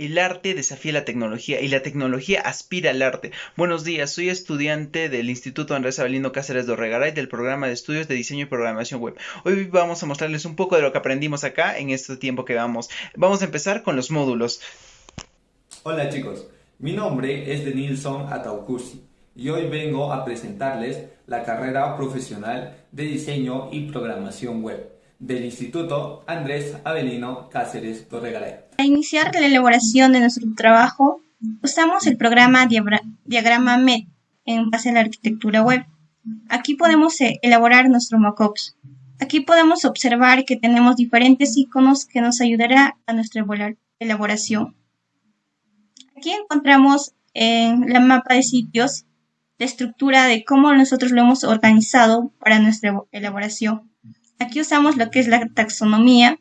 El arte desafía la tecnología y la tecnología aspira al arte. Buenos días, soy estudiante del Instituto Andrés Avelino Cáceres de Orregaray del programa de estudios de diseño y programación web. Hoy vamos a mostrarles un poco de lo que aprendimos acá en este tiempo que vamos. Vamos a empezar con los módulos. Hola chicos, mi nombre es Denilson Ataucusi y hoy vengo a presentarles la carrera profesional de diseño y programación web del Instituto Andrés Avelino Cáceres Torregaray. Para iniciar la elaboración de nuestro trabajo, usamos el programa Diagrama MED en base a la arquitectura web. Aquí podemos eh, elaborar nuestros mockups. Aquí podemos observar que tenemos diferentes iconos que nos ayudará a nuestra elaboración. Aquí encontramos en la mapa de sitios la estructura de cómo nosotros lo hemos organizado para nuestra elaboración. Aquí usamos lo que es la taxonomía,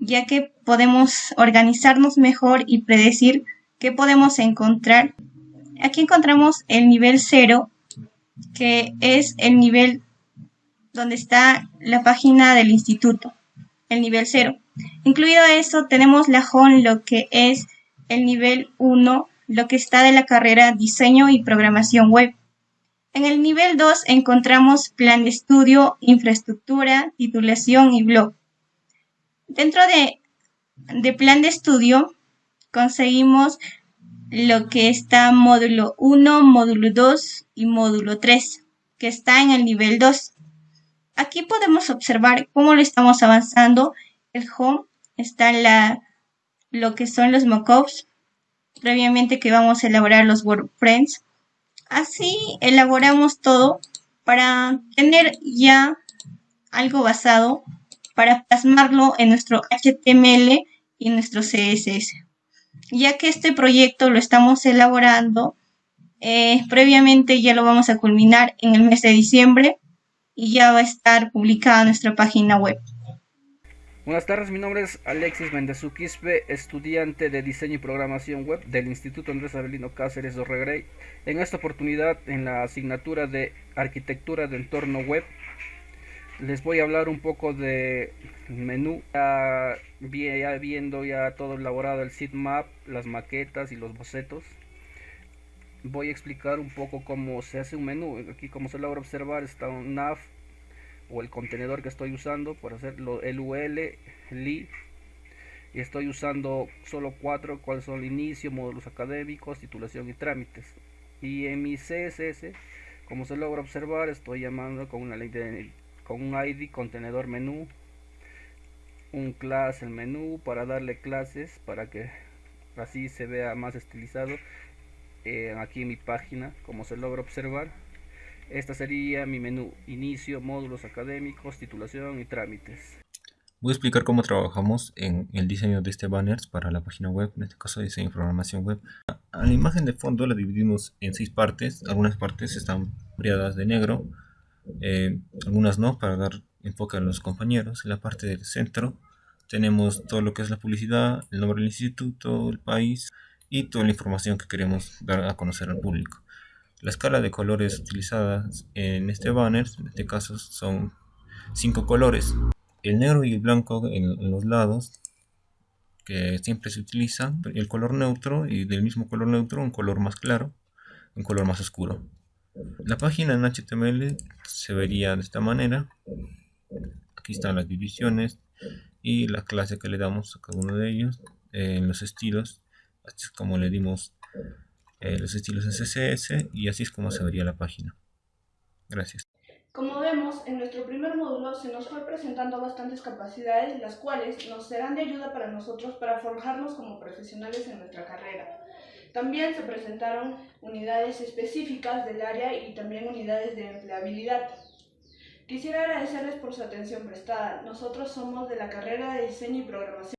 ya que podemos organizarnos mejor y predecir qué podemos encontrar. Aquí encontramos el nivel 0, que es el nivel donde está la página del instituto, el nivel 0. Incluido eso, tenemos la home, lo que es el nivel 1, lo que está de la carrera diseño y programación web. En el nivel 2 encontramos plan de estudio, infraestructura, titulación y blog. Dentro de, plan de estudio conseguimos lo que está módulo 1, módulo 2 y módulo 3, que está en el nivel 2. Aquí podemos observar cómo lo estamos avanzando. El home está la, lo que son los mockups, previamente que vamos a elaborar los WordPress. Así elaboramos todo para tener ya algo basado para plasmarlo en nuestro HTML y nuestro CSS. Ya que este proyecto lo estamos elaborando, eh, previamente ya lo vamos a culminar en el mes de diciembre y ya va a estar publicada nuestra página web. Buenas tardes, mi nombre es Alexis Mendezú estudiante de diseño y programación web del Instituto Andrés Avelino Cáceres de Orregrey. En esta oportunidad, en la asignatura de arquitectura de entorno web, les voy a hablar un poco de menú, ya, viendo ya todo elaborado el sitemap, las maquetas y los bocetos. Voy a explicar un poco cómo se hace un menú. Aquí como se logra observar está un nav o el contenedor que estoy usando por hacerlo el UL, li y estoy usando solo cuatro cuáles son inicio, módulos académicos, titulación y trámites. Y en mi CSS, como se logra observar, estoy llamando con una ley de con un ID contenedor menú, un class el menú para darle clases para que así se vea más estilizado eh, aquí en mi página, como se logra observar. Esta sería mi menú, inicio, módulos académicos, titulación y trámites. Voy a explicar cómo trabajamos en el diseño de este banner para la página web, en este caso diseño y programación web. A la imagen de fondo la dividimos en seis partes, algunas partes están variadas de negro, eh, algunas no, para dar enfoque a los compañeros. En la parte del centro tenemos todo lo que es la publicidad, el nombre del instituto, el país y toda la información que queremos dar a conocer al público. La escala de colores utilizadas en este banner, en este caso son cinco colores. El negro y el blanco en, los lados, que siempre se utiliza, el color neutro y del mismo color neutro un color más claro, un color más oscuro. La página en HTML se vería de esta manera. Aquí están las divisiones y la clase que le damos a cada uno de ellos, en los estilos, así como le dimos eh, los estilos CSS y así es como se vería la página. Gracias. Como vemos, en nuestro primer módulo se nos fue presentando bastantes capacidades, las cuales nos serán de ayuda para nosotros para forjarnos como profesionales en nuestra carrera. También se presentaron unidades específicas del área y también unidades de empleabilidad. Quisiera agradecerles por su atención prestada. Nosotros somos de la carrera de diseño y programación.